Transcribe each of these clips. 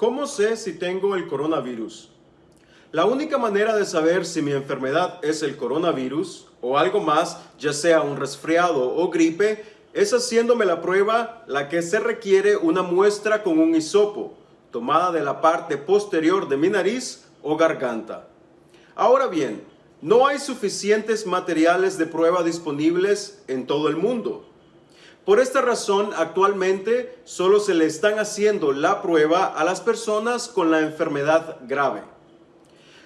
¿Cómo sé si tengo el coronavirus? La única manera de saber si mi enfermedad es el coronavirus o algo más, ya sea un resfriado o gripe, es haciéndome la prueba la que se requiere una muestra con un hisopo, tomada de la parte posterior de mi nariz o garganta. Ahora bien, no hay suficientes materiales de prueba disponibles en todo el mundo. Por esta razón, actualmente solo se le están haciendo la prueba a las personas con la enfermedad grave.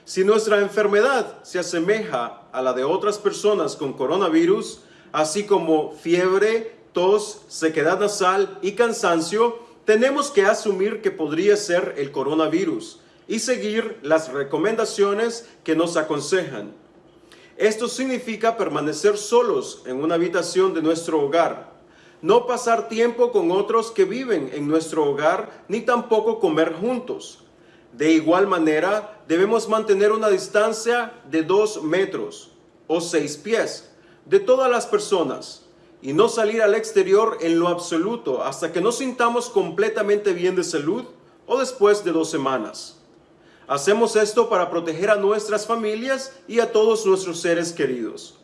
Si nuestra enfermedad se asemeja a la de otras personas con coronavirus, así como fiebre, tos, sequedad nasal y cansancio, tenemos que asumir que podría ser el coronavirus y seguir las recomendaciones que nos aconsejan. Esto significa permanecer solos en una habitación de nuestro hogar, no pasar tiempo con otros que viven en nuestro hogar, ni tampoco comer juntos. De igual manera, debemos mantener una distancia de dos metros o seis pies de todas las personas y no salir al exterior en lo absoluto hasta que nos sintamos completamente bien de salud o después de dos semanas. Hacemos esto para proteger a nuestras familias y a todos nuestros seres queridos.